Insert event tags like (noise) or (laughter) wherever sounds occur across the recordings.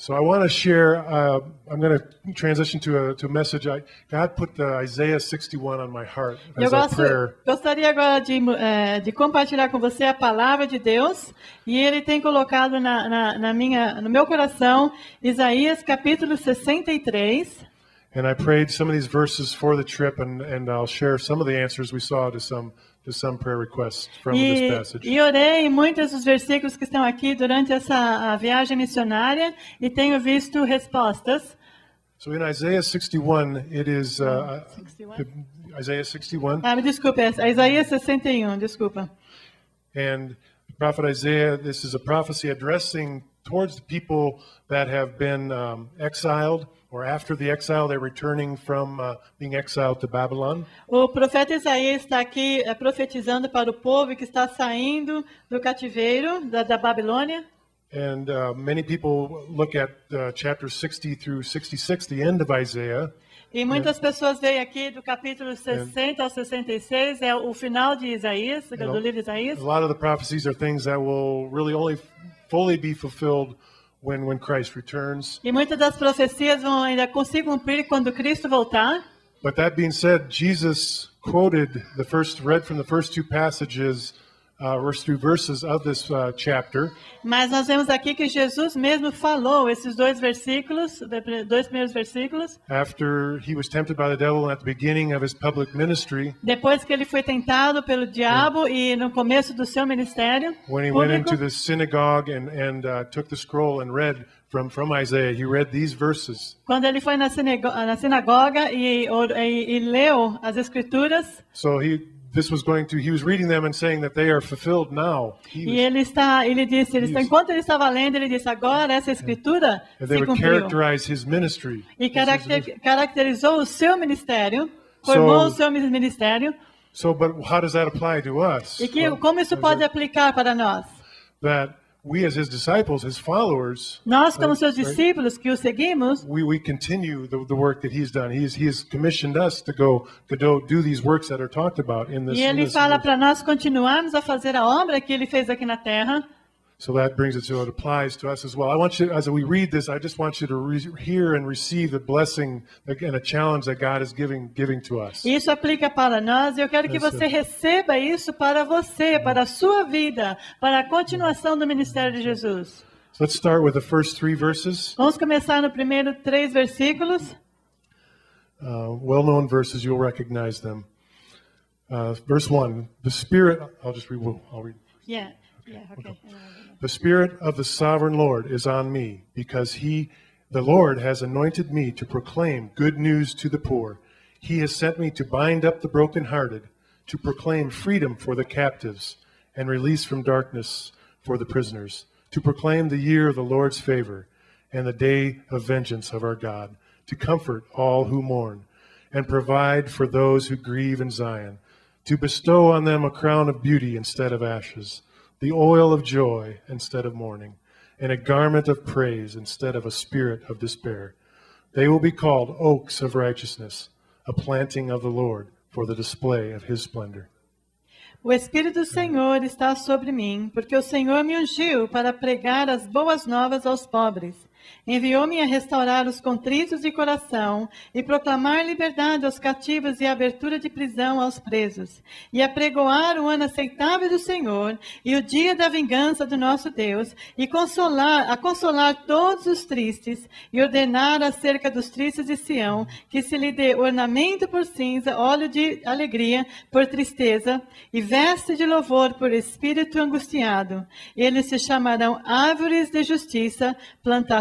So I want to share. Uh, I'm going to transition to a to a message. I, God put the Isaiah 61 on my heart Eu as a prayer. gostaria agora de, eh, de compartilhar com você a palavra de Deus e Ele tem colocado na, na, na minha, no meu coração Isaías capítulo 63. And I prayed some of these verses for the trip, and, and I'll share some of the answers we saw to some to some prayer requests from this E, passage. e orei muitos dos versículos que estão aqui durante essa viagem missionária e tenho visto respostas. So in Isaiah 61, it is uh, 61? Isaiah 61, Ah, me desculpe, é Isaías 61, desculpa. and prophet Isaiah. This is a prophecy addressing towards the people that have been um, exiled, or after the exile, they're returning from uh, being exiled to Babylon. O profeta Isaías está aqui eh, profetizando para o povo que está saindo do cativeiro da, da Babilônia. And uh, many people look at uh, chapters 60 through 66, the end of Isaiah, E muitas pessoas veem aqui do capítulo 60 ao 66, é o final de Isaías, do livro de Isaías. a lot of the prophecies are things that will really only fully be fulfilled when, when Christ returns. E muitas das profecias vão ainda cumprir quando Cristo voltar. But that being said, Jesus quoted the first, read from the first two passages, uh, first two verses of this uh, chapter. Mas nós vemos aqui que Jesus mesmo falou esses dois versículos, dois primeiros versículos, After he was tempted by the devil at the beginning of his public ministry, depois que ele foi tentado pelo diabo e no começo do seu ministério when he went into the synagogue and, and uh, took the scroll and read from, from Isaiah, he read these verses. Quando ele foi na, sinego- na sinagoga e, e- e leu as escrituras, So he, this was going to, he was reading them and saying that they are fulfilled now. He e ele está, ele disse, ele está, enquanto ele estava lendo, ele disse, agora essa escritura and they se cumpriu. ministry. E caracter- caracterizou o seu ministério, formou o seu ministério, So, but how does that apply to us? e que, como isso pode aplicar para nós? that we as his disciples, his followers, Nós, como seus right? discípulos que o seguimos, we, we continue the, the work that he's done. He's, he's commissioned us to go to do, do these works that are talked about in this. e ele this fala para nós continuarmos a fazer a obra que ele fez aqui na terra. So that brings it to it applies to us as well. I want you, as we read this, I just want you to re- hear and receive the blessing and a challenge that God is giving giving to us. Isso aplica para nós e eu quero que você receba isso para você, para a sua vida, para a continuação do ministério de Jesus. So let's start with the first three verses, Vamos começar no primeiro três versículos. uh, well-known verses. You'll recognize them. Uh, verse one: The Spirit. I'll just read. I'll read. Yeah, yeah, okay. The Spirit of the sovereign Lord is on me, because he, the Lord, has anointed me to proclaim good news to the poor. He has sent me to bind up the brokenhearted, to proclaim freedom for the captives, and release from darkness for the prisoners, to proclaim the year of the Lord's favor, and the day of vengeance of our God, to comfort all who mourn, and provide for those who grieve in Zion, to bestow on them a crown of beauty instead of ashes the oil of joy instead of mourning, and a garment of praise instead of a spirit of despair. They will be called oaks of righteousness, a planting of the Lord for the display of his splendor. O Espírito do Senhor está sobre mim, porque o Senhor me ungiu para pregar as boas novas aos pobres. Enviou-me a restaurar os contritos de coração e proclamar liberdade aos cativos e abertura de prisão aos presos, e a pregoar o ano aceitável do Senhor e o dia da vingança do nosso Deus, e consolar, a consolar todos os tristes, e ordenar acerca dos tristes de Sião que se lhe dê ornamento por cinza, óleo de alegria por tristeza, e veste de louvor por espírito angustiado. Eles se chamarão árvores de justiça,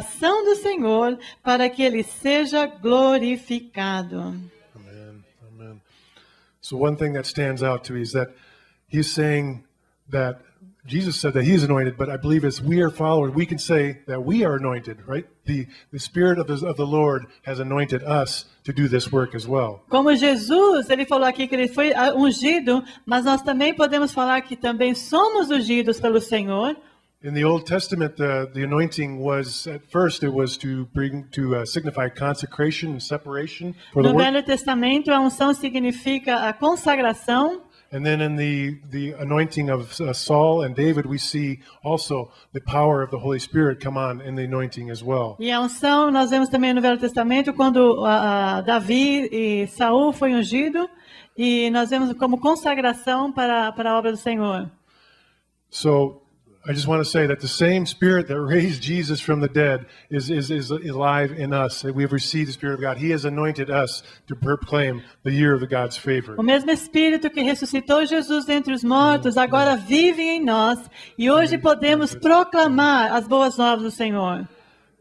plantação do Senhor, para que ele seja glorificado. Amen. Amen. So, one thing that stands out to me is that he's saying that Jesus said that he is anointed, but I believe as we are followers, we can say that we are anointed, right? The, the Spirit of the, of the Lord has anointed us to do this work as well. Como Jesus, ele falou aqui que ele foi ah, ungido, mas nós também podemos falar que também somos ungidos pelo Senhor. In the Old Testament, the, the anointing was at first it was to bring to uh, signify consecration and separation for the No work, Velho Testamento, a unção significa a consagração And then in the, the anointing of uh, Saul and David, we see also the power of the Holy Spirit come on in the anointing as well. E a unção, nós vemos também no Velho Testamento, quando ah, Davi e Saul foi ungido, e nós vemos como consagração para, para a obra do Senhor. So I just want to say that the same Spirit that raised Jesus from the dead is, is, is alive in us. That we have received the Spirit of God. He has anointed us to proclaim the year of the God's favor. O mesmo Espírito que ressuscitou Jesus dentre os mortos agora vive em nós, e hoje podemos proclamar as boas novas do Senhor.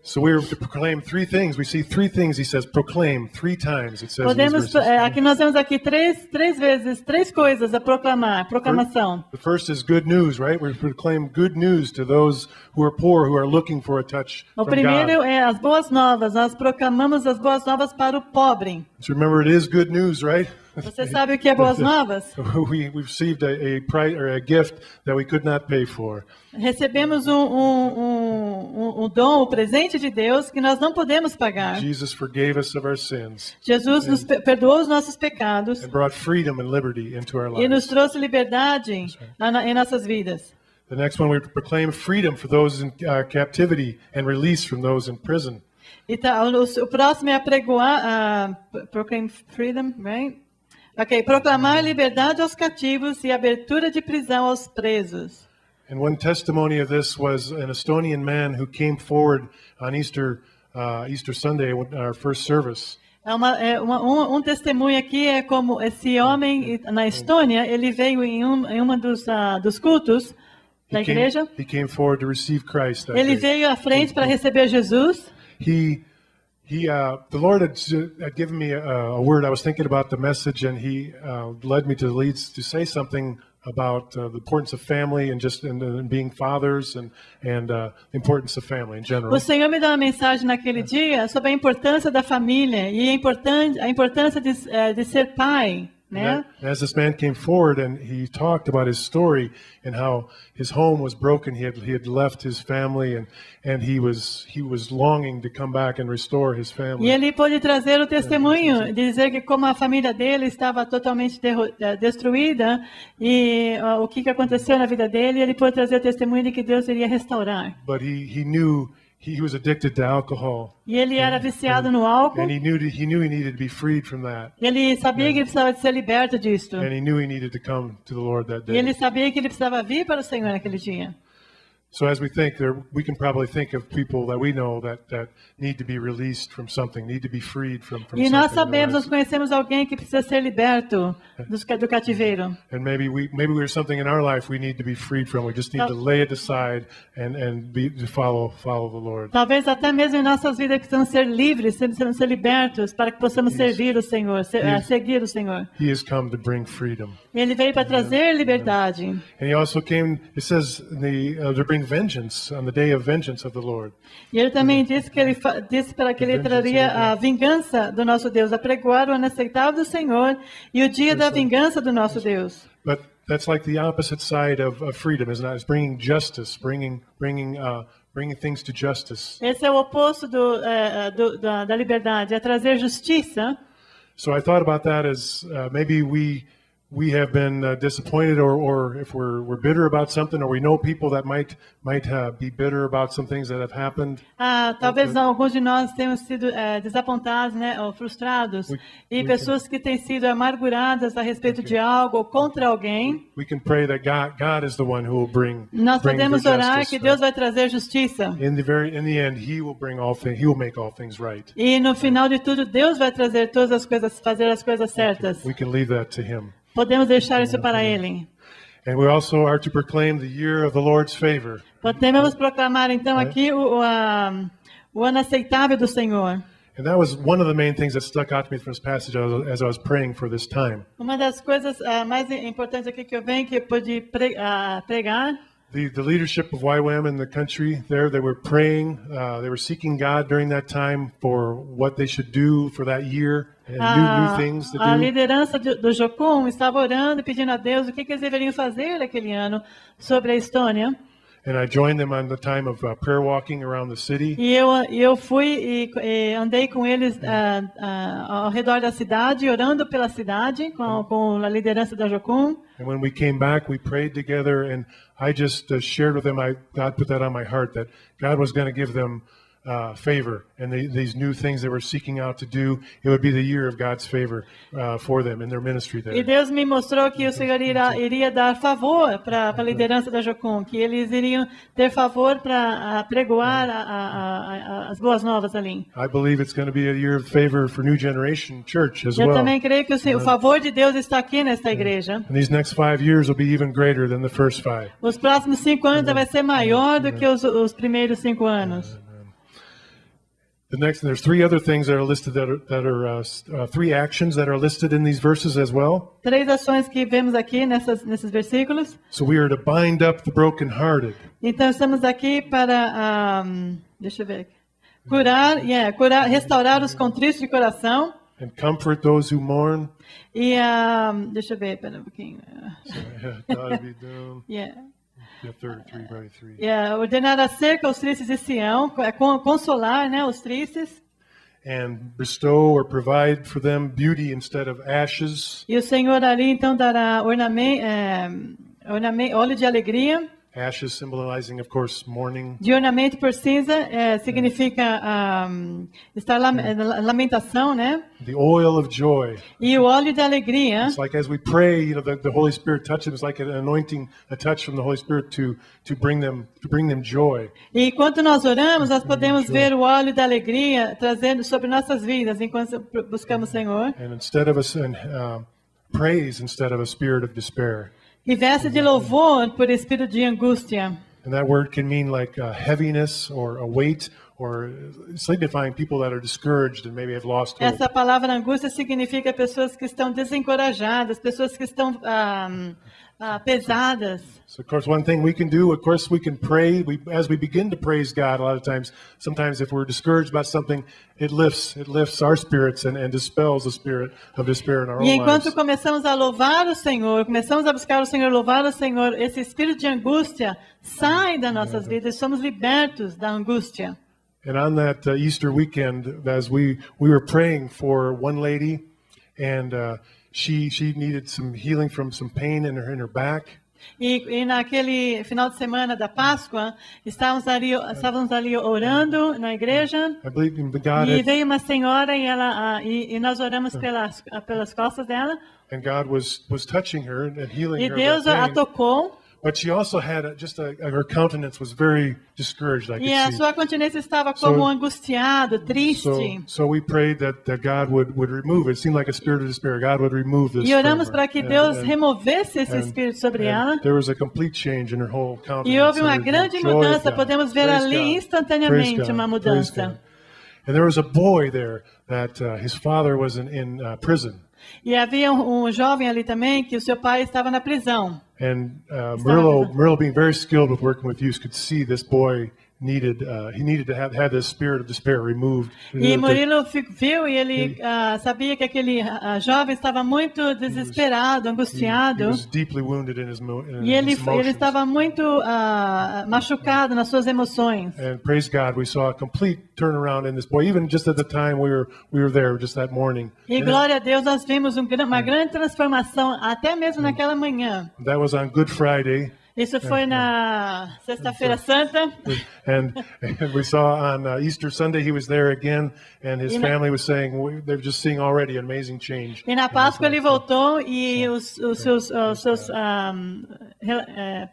So we proclaim three things. We see three things. He says, proclaim three times. It says Podemos, é, aqui nós temos aqui três, três vezes, três coisas a proclamar, proclamação. The first is good news, right? We proclaim good news to those who are poor, who are looking for a touch O from primeiro God. é as boas novas, nós proclamamos as boas novas para o pobre. So remember, it is good news, right? Você sabe o que é boas (laughs) novas? (laughs) we, received a, a price or a gift that we could not pay for. Recebemos um, um, um, um- um dom, o presente de Deus que nós não podemos pagar. Jesus forgave us of our sins Jesus nos pe- perdoou os nossos pecados and brought freedom and liberty into our e nos lives. trouxe liberdade na- em nossas vidas. The next one, we proclaim freedom for those in uh, captivity and release from those in prison. E tá, o, próximo é apregoar, ah, proclaim freedom, right? Ok, proclamar liberdade aos cativos e abertura de prisão aos presos. And one testimony of this was an Estonian man who came forward on Easter, uh, Easter Sunday, our first service. É uma, é uma- um, um testemunho aqui é como esse homem na Estônia, ele veio em, um, em uma dos, ah, dos cultos da igreja, came forward to receive Christ. That ele veio à frente para receber Jesus. he he uh, the lord had, had given me a, a word. I was thinking about the message and he uh, led me to lead to say something about uh, the importance of family and just and, and being fathers and and uh, the importance of family in general. O Senhor me deu uma mensagem naquele dia sobre a importância da família e a, importância, a importância de, eh, de ser pai, né? As this man came forward and he talked about his story and how his home was broken, he had he had left his family and and he was he was longing to come back and restore his E family. ele pôde trazer o testemunho, de dizer que como a família dele estava totalmente eh, destruída e ah, o que, que aconteceu na vida dele, ele pôde trazer o testemunho de que Deus iria restaurar. But he he knew he was addicted to alcohol E ele era viciado no álcool, and he knew he knew he needed to be freed from that. e ele sabia que ele precisava ser liberto disto. and he knew he needed to come to the Lord that E day. ele sabia que ele precisava vir para o Senhor naquele dia. So as we think there, we can probably think of people that we know that, that need to be released from something, need to be freed from, from E nós sabemos, nós conhecemos alguém que precisa ser liberto (laughs) ca- do cativeiro. And maybe we maybe there's something in our life we need to be freed from. We just need to lay it aside and, and be to follow follow the Lord. Talvez até mesmo em nossas vidas precisamos ser livres, precisamos ser libertos para que possamos servir o Senhor, se- eh, seguir o Senhor. He has come to bring freedom. Ele veio para trazer liberdade. And he also came, it says, the, uh, to bring vengeance on the day of vengeance of the Lord. E ele também disse que ele disse para que ele traria a vingança do nosso Deus, apregoar o inaceitável do Senhor e o dia da vingança do nosso Deus. But that's like the opposite side of, of freedom, isn't it? It's bringing justice, bringing, bringing, uh, bringing things to justice. Esse é o oposto do, eh, do- da, da liberdade, é trazer justiça. So I thought about that as uh, maybe we we have been uh, disappointed, or, or if we're we're bitter about something, or we know people that might might uh, be bitter about some things that have happened. Ah, talvez alguns de nós tenham sido eh, desapontados, né, ou frustrados, We- e we pessoas que têm sido amarguradas a respeito de algo ou contra alguém. We can pray that God God is the one who will bring Nós bring podemos orar justice. que Deus vai trazer justiça. in the very in the end, He will bring all things. He will make all things right. E no final de tudo, Deus vai trazer todas as coisas, fazer as coisas certas. We can leave that to Him. Podemos deixar isso para Ele. And we also are to proclaim the year of the Lord's favor. Podemos proclamar então aqui o, ah, o ano aceitável do Senhor. And that was one of the main things that stuck out to me from this passage as I was, praying for this time. Uma das coisas ah, mais importantes aqui que eu venho, que eu pude pre- ah, pregar, the, the leadership of YWAM in the country there, they were praying, uh, they were seeking God during that time for what they should do for that year a, to a do. liderança do, do Jocum estava orando e pedindo a Deus o que, que eles deveriam fazer naquele ano sobre a Estônia. and I joined them on the time of uh, prayer walking around the city. E eu, e eu fui e, e andei com eles ah, ah, ao redor da cidade, orando pela cidade, com, com a liderança da Jocum. And when we came back, we prayed together, and I just uh, shared with them. I God put that on my heart that God was going to give them uh, favor, and they, these new things they were seeking out to do. It would be the year of God's favor uh, for them in their ministry E there. Deus me mostrou que o Senhor irá, iria dar favor para a liderança da Jocum, que eles iriam ter favor para pregoar a- a- a- as boas novas ali. I believe it's going to be a year of favor for New Generation Church as Eu well. também creio que o, o favor de Deus está aqui nesta igreja. And these next five years will be even greater than the first five. Os próximos cinco anos vai ser maior do que os, os primeiros cinco anos. The next, there's three other things that are listed that are, that are uh, uh, three actions that are listed in these verses as well. Três ações que vemos aqui nessas, nesses versículos. So we are to bind up the brokenhearted. Então estamos aqui para, ah, deixa eu ver, aqui. curar, yeah, curar, restaurar os contritos de coração and comfort those who mourn. e, ah, deixa eu ver, pera um pouquinho. God be down. (laughs) Yeah. Yeah, 33, right, three. Yeah, ordenar acerca aos tristes de Sião, é con- consolar, né, os tristes. And bestow or provide for them beauty instead of ashes, E o Senhor ali então dará ornamento, óleo de alegria. Ashes symbolizing, of course, mourning, De ornamento por cinza é, significa ah, estar lam- é, lamentação, né? the oil of joy. E o óleo de alegria. It's like as we pray, you know, the, the Holy Spirit touches. It's like an anointing, a touch from the Holy Spirit to to bring them to bring them joy. E enquanto nós oramos, nós podemos ver o óleo da alegria trazendo sobre nossas vidas enquanto buscamos o Senhor. And instead of us, and uh, praise instead of a spirit of despair. E veste de louvor por espírito de angústia. And that word can mean like uh, heaviness or a weight or signifying people that are discouraged and maybe have lost hope. Essa palavra angústia significa pessoas que estão desencorajadas, pessoas que estão ah, ah, pesadas. So, of course, one thing we can do, of course, we can pray. We, as we begin to praise God, a lot of times, sometimes if we're discouraged about something, it lifts, it lifts our spirits and, and dispels the spirit of despair in our E enquanto lives. começamos a louvar o Senhor, começamos a buscar o Senhor, louvar o Senhor, esse espírito de angústia sai das nossas vidas, somos libertos da angústia. And on that uh, Easter weekend, as we we were praying for one lady, and uh, she she needed some healing from some pain in her in her back. E, e naquele final de semana da Páscoa, estávamos ali, estávamos ali orando na igreja, I believe in God, e veio uma senhora e, ela, e, e nós oramos pelas, pelas costas dela, and God was was touching her and healing e Deus a tocou, But she also had a, just a, her countenance was very discouraged. I could e a see. sua continência estava como So- angustiado, So, triste. so we prayed that, that God would, would remove it. It seemed like a spirit of despair. God would remove this. E oramos para que And- Deus and- removesse esse and- espírito sobre and ela. There was a complete change in her whole countenance. E houve uma and grande mudança, podemos ver Praise ali God. instantaneamente uma mudança. And there was a boy there that uh, his father was in, in uh, prison. E havia um, um jovem ali também que o seu pai estava na prisão. And uh. Merlo, Merlo, being very skilled with working with youth, could see this boy needed uh, he needed to have have this spirit of despair removed. E Murilo viu e ele ah, sabia que aquele ah, jovem estava muito desesperado, He angustiado. was deeply wounded in his, in E ele, his ele emotions. estava muito machucado nas suas emoções. And praise God, we saw a complete turnaround in this boy. Even just at the time we were we were there, just that morning. E And glória a Deus, nós vimos um uma grande transformação, até mesmo naquela manhã. that was on Good Friday, Isso foi na Sexta-feira Santa. and, and (laughs) we saw on uh, Easter Sunday he was there again, and his family was saying they're just seeing already an amazing change. E na Páscoa ele voltou e os, os seus, os seus um,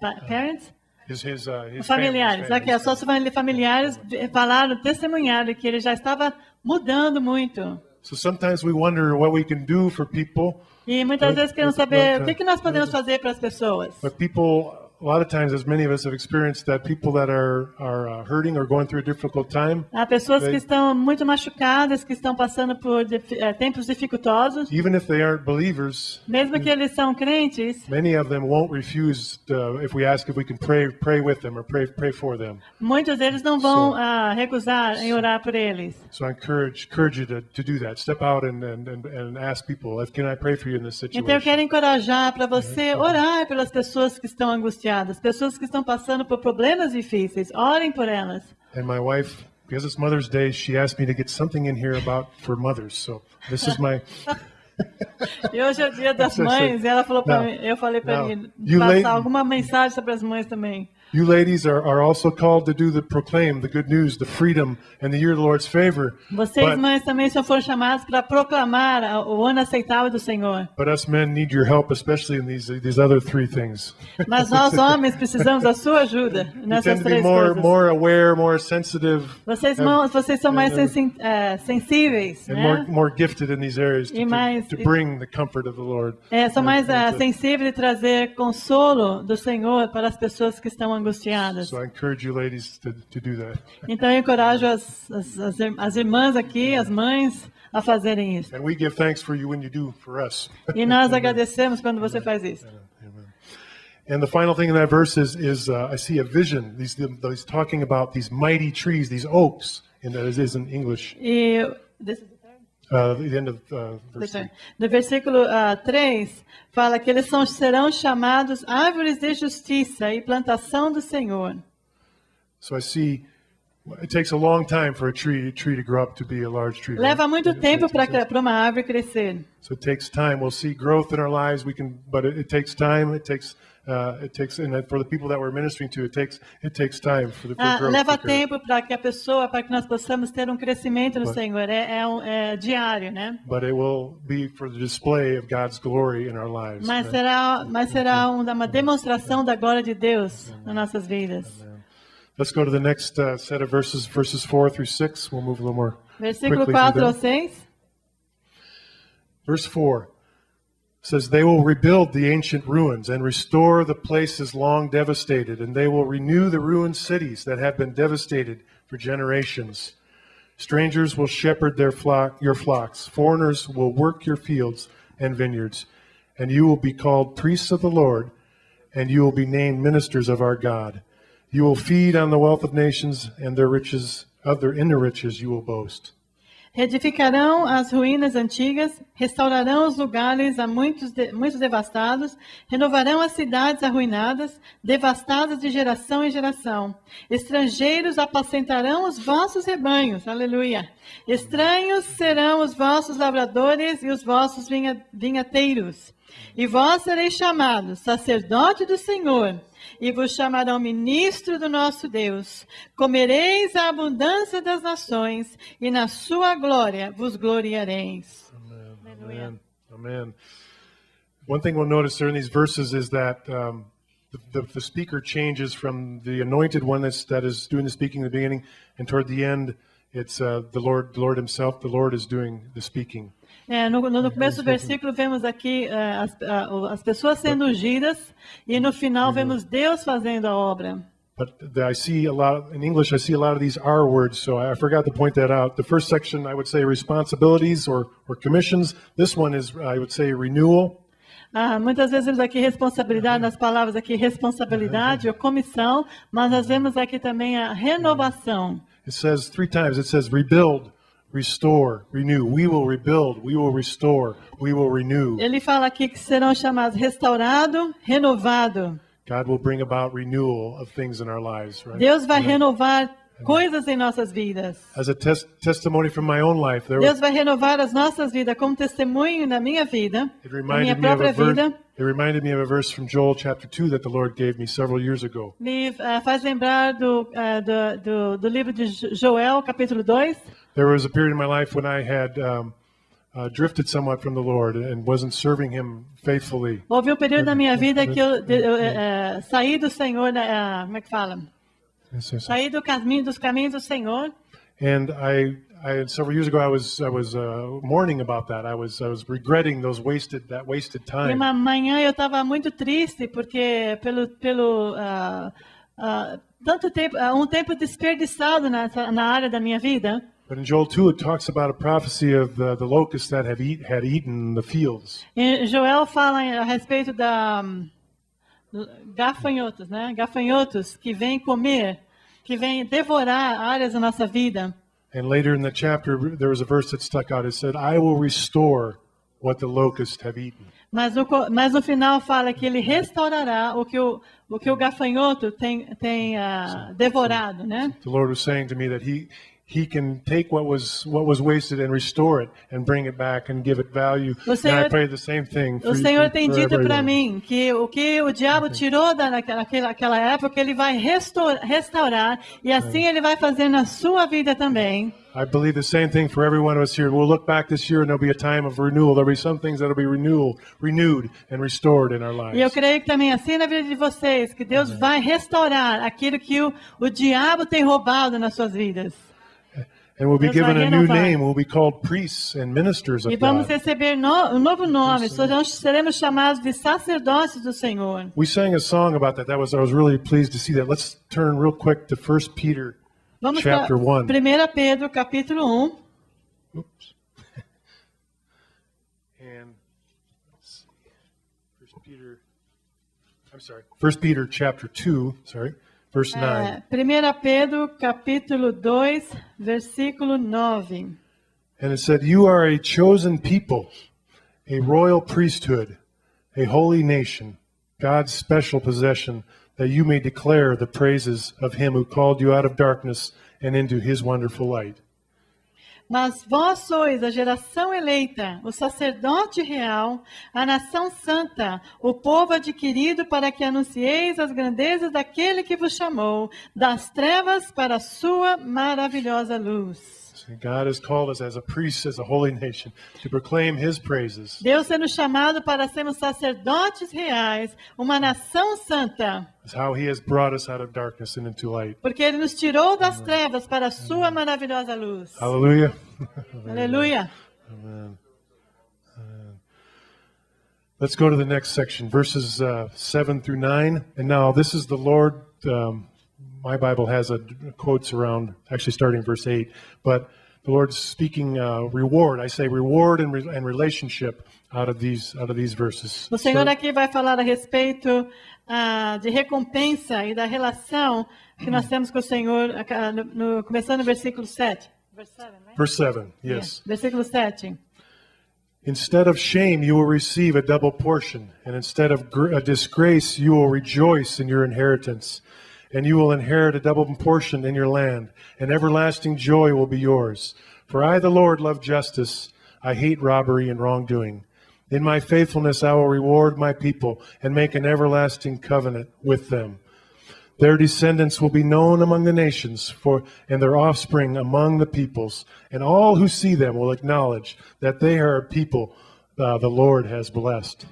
pa- parents, His his uh, his familiares, aqui, as suas famili- familiares falaram, testemunharam que ele já estava mudando muito. So sometimes we wonder what we can do for people, E muitas vezes queremos saber o que, que nós podemos fazer para as pessoas. but people. A lot of times, as many of us have experienced, that people that are are uh, hurting or going through a difficult time, Há pessoas que They- estão muito machucadas, que estão passando por eh, tempos dificultosos. even if they aren't believers, Mesmo que eles são crentes, Many of them won't refuse uh, if we ask if we can pray pray with them or pray pray for them. muitos deles não vão So- ah, recusar em orar por eles. So I encourage encourage you to, to do that. Step out and, and, and, and ask people if can I pray for you in this Então eu situation. quero encorajar para você orar pelas pessoas que estão angustiadas. Angustiadas, pessoas que estão passando por problemas difíceis. Orem por elas. And my wife, because it's Mother's Day, she asked me to get something in here about for mothers. So this is my. (laughs) E hoje é o dia das mães, e ela falou para mim, eu falei para mim passar alguma mensagem sobre as mães também. You ladies are, are also called to do the proclaim the good news, the freedom, and the year of the Lord's favor. Vocês But, mães também só foram chamadas para proclamar o ano aceitável do Senhor. but us men need your help, especially in these these other three things. Mas nós (laughs) homens precisamos da sua ajuda nessas três more coisas. more aware, more sensitive, Vocês, mãos, vocês são mais and- sensi- eh, sensíveis, and né? more more gifted in these areas to, mais- to, to bring the comfort of the Lord. É, são And- mais to- sensíveis de trazer consolo do Senhor para as pessoas que estão angustiadas. So I encourage you ladies to, to do that. (laughs) Então eu encorajo as, as, as ir- as irmãs aqui, as mães, a fazerem isso. And we give thanks for you when you do for us. E nós (laughs) agradecemos quando você faz isso. And the final thing in that verse is, is uh, I see a vision. These, he's talking about these mighty trees, these oaks, and that is- in English. E desse- Uh, the end of uh, verse no versículo 3, fala que eles são, serão chamados árvores de justiça e plantação do Senhor. So I see it takes a long time for a tree tree to grow up to be a large tree. Leva muito It- tempo para uma árvore crescer. So it takes time. We'll see growth in our lives. We can, but it, it takes time. It takes, uh, it takes, and for the people that we're ministering to, it takes, it takes time for the for Ah, growth. leva tempo para que a pessoa, para que nós possamos ter um crescimento no But- Senhor. É, é, um, é diário, né? But it will be for the display of God's glory in our lives. Mas right? será, mas será uma, demonstração da glória de Deus nas nossas vidas. Let's go to the next uh, set of verses, verses four through six. We'll move a little more Versículo quickly 4 through ao them. 6. Verse 4 says, They will rebuild the ancient ruins and restore the places long devastated, and they will renew the ruined cities that have been devastated for generations. Strangers will shepherd their flock, your flocks, foreigners will work your fields and vineyards, and you will be called priests of the Lord, and you will be named ministers of our God. You will feed on the wealth of nations, and their riches, of their in riches you will boast. Reedificarão as ruínas antigas, restaurarão os lugares há muitos, de, muitos devastados, renovarão as cidades arruinadas, devastadas de geração em geração. Estrangeiros apacentarão os vossos rebanhos, aleluia. Estranhos serão os vossos lavradores e os vossos vinha, vinhateiros. E vós sereis chamados sacerdote do Senhor, e vos chamarão ministro do nosso Deus. Comereis a abundância das nações, e na sua glória vos gloriareis. Amen. Amen. One thing we'll notice there in these verses is that um, the, the, the speaker changes from the anointed one that's, that is doing the speaking in the beginning, and toward the end, it's uh, the Lord, the Lord Himself. The Lord is doing the speaking. É, no, no começo do versículo vemos aqui é, as, o- as pessoas sendo ungidas, e no final vemos Deus fazendo a obra. But the, I see a lot in English. I see a lot of these R words, so I, I forgot to point that out. The first section, I would say responsibilities or, or commissions. This one is, I would say, renewal. Ah, muitas vezes vemos aqui responsabilidade, nas palavras aqui responsabilidade ou comissão, mas nós vemos aqui também a renovação. It says three times. It says rebuild, restore, renew. We will rebuild. We will restore. We will renew. Ele fala aqui que serão chamados restaurado, renovado. God will bring about renewal of things in our lives, right? Deus vai renovar coisas em nossas vidas. As a tes- testimony from my own life, there Deus vai renovar as nossas vidas como testemunho da minha vida, it da minha reminded me of própria vida. It reminded me of a verse from Joel chapter two that the Lord gave me several years ago. Me ah, faz lembrar do, ah, do, do, do livro de Jo- Joel, capítulo 2. There was a period in my life when I had um, uh, drifted somewhat from the Lord and wasn't serving Him faithfully. Houve um período na minha vida que eu, eu, eh, saí do Senhor, ah, como é que fala? Saí do caminho, dos caminhos do Senhor. And I, I several years ago, I was I was uh, mourning about that. I was I was regretting those wasted that wasted E time. uma manhã eu estava muito triste porque pelo pelo ah, ah, tanto tempo, ah, um tempo desperdiçado nessa, na área da minha vida. But in Joel 2, it talks about a prophecy of the, the locusts that have eat, had eaten the fields. E Joel fala eh, a respeito da hum, gafanhotos, né? Gafanhotos que vêm comer, que vêm devorar áreas da nossa vida. And later in the chapter, there was a verse that stuck out. It said, I will restore what the locusts have eaten. Mas mas no final fala que ele restaurará o que o, o, que o gafanhoto tem, tem ah, devorado, né? The Lord was saying to me that He He can take what was what was wasted and restore it and bring it back and give it value. O and I Senhor- pray the same thing. For O Senhor tem dito para mim que o que o diabo tirou da, naquela, naquela- naquela época, ele vai restor- restaurar e assim ele vai fazer na sua vida também. I believe the same thing for every one of us here. We'll look back this year and there'll be a time of renewal. There'll be some things that'll be renewal, renewed and restored in our lives. E eu creio que também assim na vida de vocês, que Deus vai restaurar aquilo que o, o diabo tem roubado nas suas vidas. And we'll be Deus given a new name. We'll be called priests and ministers E of vamos God. receber no, um novo nome, seremos, chamados de sacerdócios do Senhor. We sang a song about that. That was I was really pleased to see that. Let's turn real quick to 1 Peter Vamos chapter 1. 1 Pedro, capítulo 1. Oops. (laughs) and let's see. First Peter I'm sorry. First Peter chapter 2, sorry. Verse eh, 9. É, 1 Pedro, capítulo 2, versículo 9. And it said, You are a chosen people, a royal priesthood, a holy nation, God's special possession, that you may declare the praises of him who called you out of darkness and into his wonderful light. Mas vós sois a geração eleita, o sacerdote real, a nação santa, o povo adquirido para que anuncieis as grandezas daquele que vos chamou, das trevas para a sua maravilhosa luz. God has called us as a priest, as a holy nation, to proclaim his praises. Deus sendo chamado para sermos sacerdotes reais, uma nação santa, It's how he has brought us out of darkness and into light. porque Ele nos tirou das trevas para a sua maravilhosa luz. Hallelujah. (laughs) Aleluia. Let's go to the next section, verses uh, 7 through 9. And now this is the Lord. Um, my Bible has a, quotes around, actually starting verse 8. But the Lord's speaking uh, reward. I say reward and, re- and relationship out of these out of these verses. O Senhor So- aqui vai falar a respeito ah, de recompensa e da relação que nós temos com o Senhor, ah, no, no- começando no versículo 7. Verse 7, right? verse 7, yes. É, Versículo 7. Instead of shame, you will receive a double portion, and instead of gr- a disgrace, you will rejoice in your inheritance, and you will inherit a double portion in your land, and everlasting joy will be yours. For I, the Lord, love justice. I hate robbery and wrongdoing. In my faithfulness, I will reward my people and make an everlasting covenant with them. Their descendants will be known among the nations, for and their offspring among the peoples, and all who see them will acknowledge that they are a people uh, the Lord has blessed.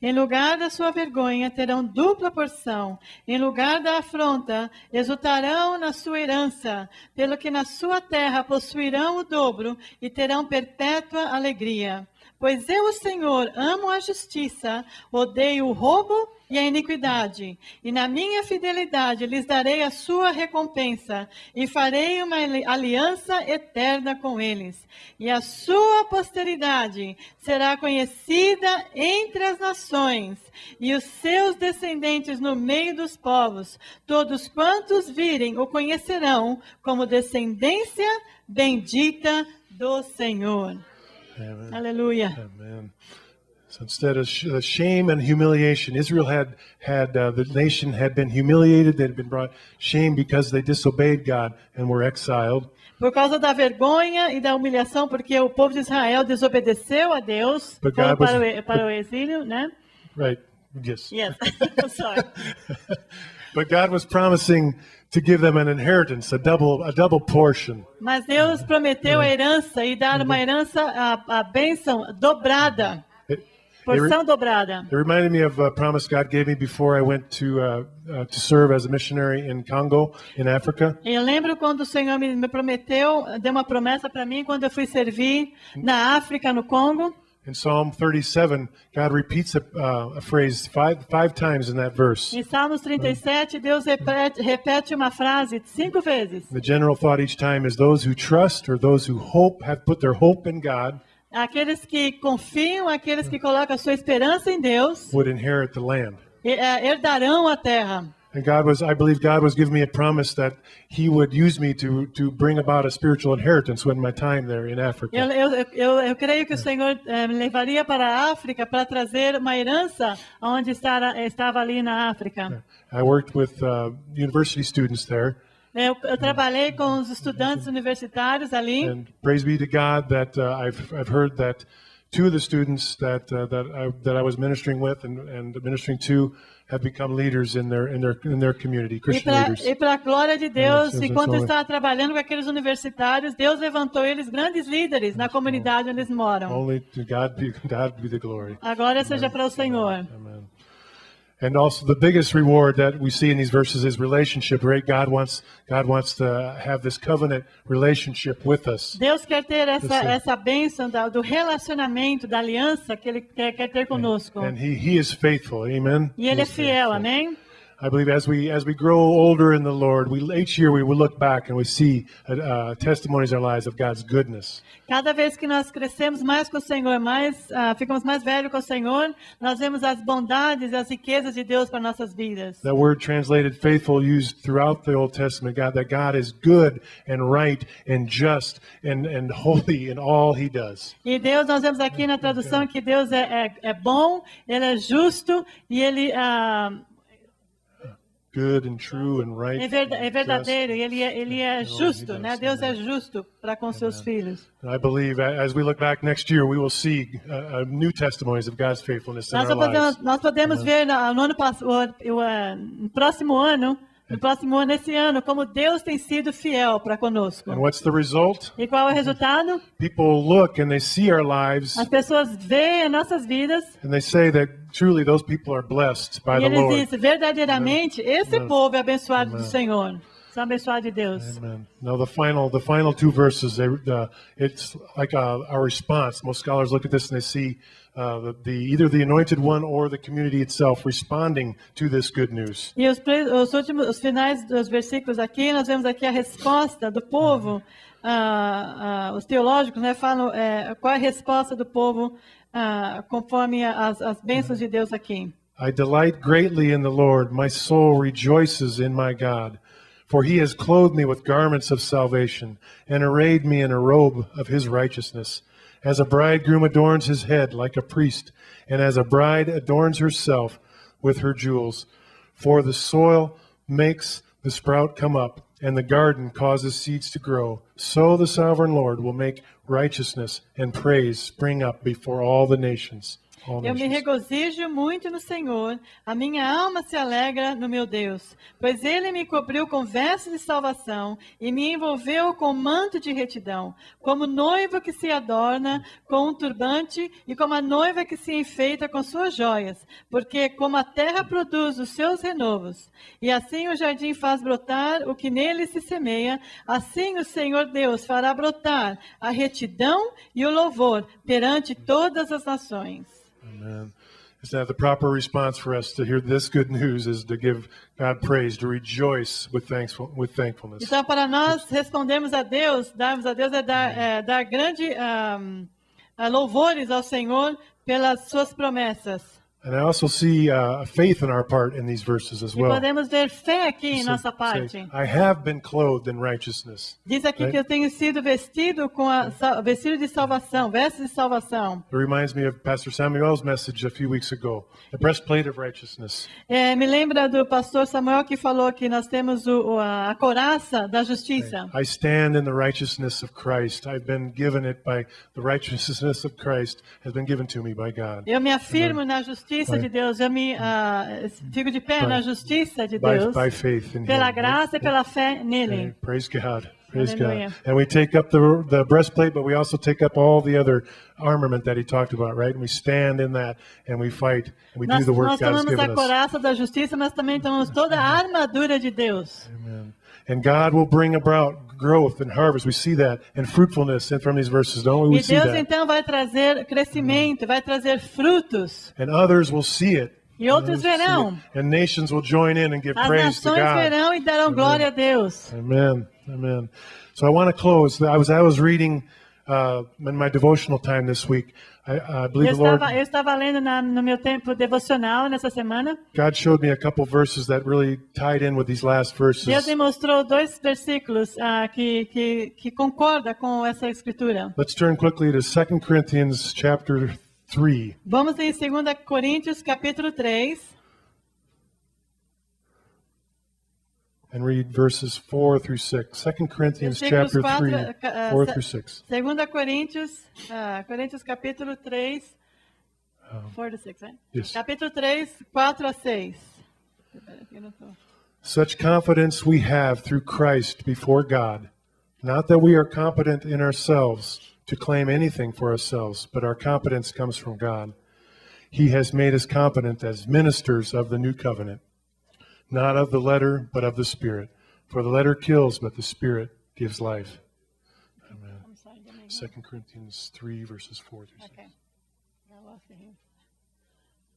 Em lugar da sua vergonha terão dupla porção, em lugar da afronta exultarão na sua herança, pelo que na sua terra possuirão o dobro e terão perpétua alegria. Pois eu, o Senhor, amo a justiça, odeio o roubo e a iniquidade, e na minha fidelidade lhes darei a sua recompensa, e farei uma ali- aliança eterna com eles. E a sua posteridade será conhecida entre as nações, e os seus descendentes no meio dos povos. Todos quantos virem o conhecerão como descendência bendita do Senhor. Amen. Aleluia. Amen. So instead of uh, shame and humiliation, Israel had had uh, the nation had been humiliated. They had been brought shame because they disobeyed God and were exiled. Por causa da vergonha e da humilhação, porque o povo de Israel desobedeceu a Deus, But foram God was- para, o, para o exílio, né? Right? Yes. Yes. (laughs) (laughs) Sorry. But God was promising to give them an inheritance, a double a double portion. Mas Deus prometeu a herança e dar uma herança, a, a bênção dobrada, porção dobrada. it reminded me of a promise God gave me before I went to uh, uh, to serve as a missionary in Congo, in Africa. Eu lembro quando o Senhor me, me prometeu, deu uma promessa para mim quando eu fui servir na África, no Congo. In Psalm 37, God repeats a, uh, a phrase five five times in that verse. Em Salmos 37, Deus repete, repete uma frase cinco vezes. The general thought each time is those who trust or those who hope have put their hope in God Aqueles que confiam, aqueles que colocam a sua esperança em Deus, would inherit the land. eh, herdarão a terra. And God was, I believe God was giving me a promise that He would use me to, to bring about a spiritual inheritance when my time there in Africa. Eu, eu, eu, eu creio que o Senhor eh, me levaria para a África para trazer uma herança onde estava, estava ali na África. I worked with uh, university students there, Eu, eu trabalhei com os estudantes universitários ali. and praise be to God that uh, I've, I've heard that two of the students that, uh, that, I, that I was ministering with and, and ministering to have become leaders in their, in their, in their community, E Christian para leaders. e para a glória de Deus, sim, enquanto eu estava trabalhando com aqueles universitários, Deus levantou eles grandes líderes na comunidade onde eles moram. Only to God be, (laughs) God be the glory. A glória seja para o Senhor. Amen. And also the biggest reward that we see in these verses is relationship, right? God wants God wants to have this covenant relationship with us. Deus quer ter essa, essa bênção do relacionamento, da aliança que Ele quer, quer ter conosco. And he, he is faithful. Amen. E Ele é fiel, faithful. amém? I believe as we as we grow older in the Lord, we each year we will look back and we see uh, uh, testimonies in our lives of God's goodness. Cada vez que nós crescemos mais com o Senhor, mais ah, ficamos mais velhos com o Senhor, nós vemos as bondades as riquezas de Deus para nossas vidas. That word translated faithful used throughout the Old Testament, God, that God is good and right and just and, and holy in all he does. E Deus, nós vemos aqui na tradução que Deus é, é, é bom, Ele é justo e Ele ah, Good and true and right. é, verda- é verdadeiro, e Ele é, ele é just. justo, né? Deus é justo para com seus filhos. I believe as we look back next year, we will see uh, uh, new testimonies of God's faithfulness in Nós, our podemos, lives. nós podemos ver na- no ano passado, no próximo ano, no próximo ano, esse ano, como Deus tem sido fiel para conosco. And what's the result? E qual é o resultado? People look and they see our lives As pessoas veem as nossas vidas and they say that truly those people are blessed by e the eles Lord. dizem, verdadeiramente, esse Amen. povo é abençoado do Senhor. São abençoados de Deus. Amen. Now the final, the final two verses, they, uh, it's like uh our response. Most scholars look at this and they see uh, the, the either the anointed one or the community itself responding to this good news. E os, os últimos, os finais dos versículos aqui, nós vemos aqui a resposta do povo. ah, os teológicos né, falam é, qual é a resposta do povo ah, conforme as, as bênçãos de Deus aqui. I delight greatly in the Lord. My soul rejoices in my God. For he has clothed me with garments of salvation and arrayed me in a robe of his righteousness. As a bridegroom adorns his head like a priest, and as a bride adorns herself with her jewels. For the soil makes the sprout come up, and the garden causes seeds to grow. So the sovereign Lord will make righteousness and praise spring up before all the nations. All Eu me regozijo muito no Senhor, a minha alma se alegra no meu Deus, pois ele me cobriu com vestes de salvação e me envolveu com manto de retidão, como noivo que se adorna com um turbante e como a noiva que se enfeita com suas joias, porque como a terra produz os seus renovos, e assim o jardim faz brotar o que nele se semeia, assim o Senhor Deus fará brotar a retidão e o louvor perante todas as nações. Amen. Isn't that the proper response for us to hear this good news is to give God praise, to rejoice with thankful with thankfulness. Então, para nós respondermos a Deus, darmos a Deus é dar, é, dar grande ah, louvores ao Senhor pelas suas promessas. And I also see uh, faith in our part in these verses as E well. podemos ver fé aqui em Say- nossa say, parte. I have been clothed in righteousness. Diz aqui Right. que eu tenho sido vestido com a vestido de salvação, vestes de salvação. It reminds me of Pastor Samuel's message a few weeks ago, the breastplate of righteousness. É, me lembra do pastor Samuel que falou que nós temos o, a, a coraça da justiça. I stand in the righteousness of Christ. I've been given it by the righteousness of Christ has been given to me by God. Eu me afirmo na justiça Vai. de Deus, eu me ah, fico de pé Vai. na justiça de By, Deus, by faith in pela Him. graça e pela fé nele. Praise God. Praise. God. And we take up the, the breastplate, but we also take up all the other armament that he talked about, right? And we stand in that and we fight and we do Nós, the work nós God has tomamos a given us. coraça da justiça, mas também tomamos toda a armadura de Deus. Amen. And God will bring about growth and harvest. We see that and fruitfulness and from these verses, don't we? We E see Deus that. então vai trazer crescimento, vai trazer frutos. And others will see it. E outros verão. And nations will join in and give As praise to nações God. verão e darão glória a Deus. Amen. Amen. So I want to close. I was I was reading uh, in my devotional time this week, I, I Eu believe the Lord, estava, eu estava lendo na- no meu tempo devocional nessa semana. God showed me a couple verses that really tied in with these last Deus verses. me mostrou dois versículos ah, que, que, que concorda com essa escritura. Let's turn quickly to 2 Corinthians chapter 3. Vamos em 2 Coríntios capítulo 3. And read verses 4 through 6. 2 Corinthians chapter 4, 3, uh, 4 through 6. 2 Coríntios, ah, Coríntios capítulo 3, 4 to 6, right? yes. Capítulo 3, 4 a 6. Espera, aqui eu não tô. Such confidence we have through Christ before God. Not that we are competent in ourselves to claim anything for ourselves, but our competence comes from God. He has made us competent as ministers of the new covenant, not of the letter, but of the Spirit. For the letter kills, but the Spirit gives life. Amen. I'm sorry, give me- 2 Corinthians 3, verses 4 through 6. Okay. I lost it here.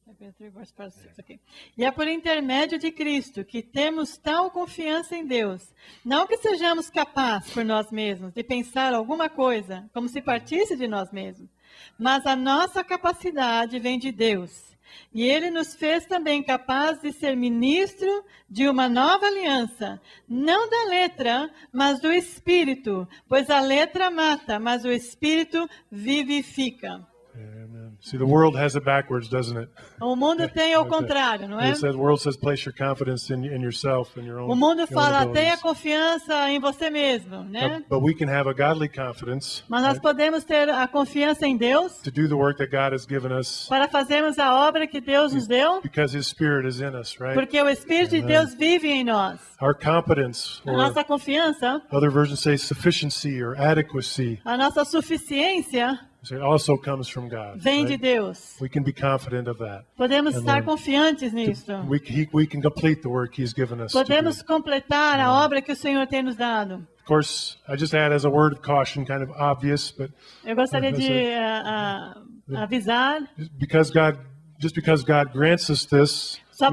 Second three, verse five, six, okay. E é por intermédio de Cristo que temos tal confiança em Deus. Não que sejamos capazes por nós mesmos de pensar alguma coisa como se partisse de nós mesmos, mas a nossa capacidade vem de Deus. E Ele nos fez também capazes de ser ministro de uma nova aliança, não da letra, mas do Espírito, pois a letra mata, mas o Espírito vivifica. Amen. See, the world has it backwards, doesn't it? O mundo (laughs) tem ao contrário, não é? It says, the world says, place your confidence in, in yourself and your own. O mundo fala, tenha confiança em você mesmo, né? But, but we can have a godly confidence Mas nós right, podemos ter a confiança em Deus to do the work that God has given us para fazermos a obra que Deus nos deu, because His Spirit is in us, right? porque o Espírito de. Deus vive em nós. Our competence, A nossa confiança, other versions say sufficiency or adequacy, a nossa suficiência it also comes from God. vem de? Deus. We can be confident of that. Podemos Amen. estar confiantes nisto. We, he, we can complete the work He's given us. to do. Podemos completar a obra que o Senhor tem nos dado. Of course, I just add as a word of caution, kind of obvious, but Eu gostaria de ah, ah, avisar because God, just because God grants us this, Só,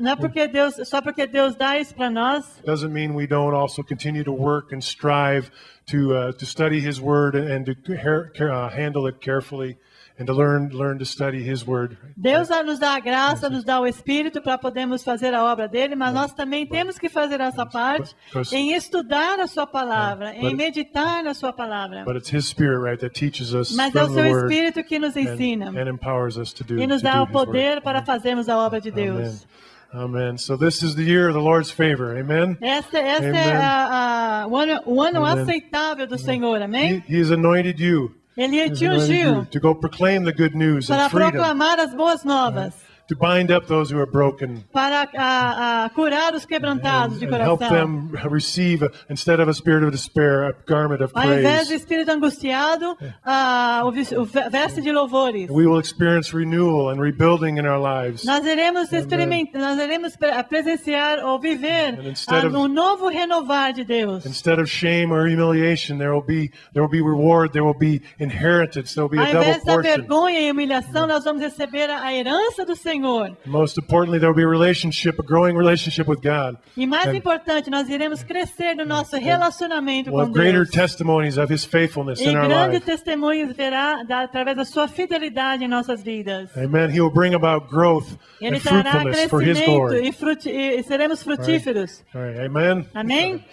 não é porque Deus, só porque Deus dá isso para nós, doesn't mean we don't also continue to work and strive to uh, to study His Word and to uh, handle it carefully and to learn learn to study His Word. Deus nos dá a graça, nos dá o Espírito para podermos fazer a obra dele, mas nós também temos que fazer essa parte em estudar a sua palavra, em meditar na sua palavra. But it's His Spirit, right, that teaches us Mas é o seu Espírito que nos ensina and, and empowers us to do. e nos dá o poder para fazermos a obra de Amen. Deus. Amen. So this is the year of the Lord's favor. Amen. Essa, essa Amen. é a, a- o ano, o ano Amen. aceitável do Senhor, amém? he has anointed you. Ele the good news para proclamar as boas novas, to bind up those who are broken, para a, a curar os quebrantados and, de and help coração. them receive, instead of a spirit of despair, a garment of Ao invés do praise. espírito angustiado, ah, o, veste de louvores. We will experience renewal and rebuilding in our lives. Nós iremos experimentar, nós iremos pre- presenciar ou viver of- um novo renovar de Deus. Instead of shame or humiliation, there will be there will be reward, there will be inheritance, there will be Ao a double invés da portion. vergonha e humilhação, nós vamos receber a herança do Senhor. Most importantly, there will be a relationship, a growing relationship with God. E mais And- importante, nós iremos crescer no nosso relacionamento We'll com have greater Deus. testimonies of His faithfulness E in our grandes life. testemunhos verá da, através da sua fidelidade em nossas vidas. Amen. He will bring about growth Ele and fruitfulness for His glory. e, e seremos frutíferos. All right. Amen. Amém?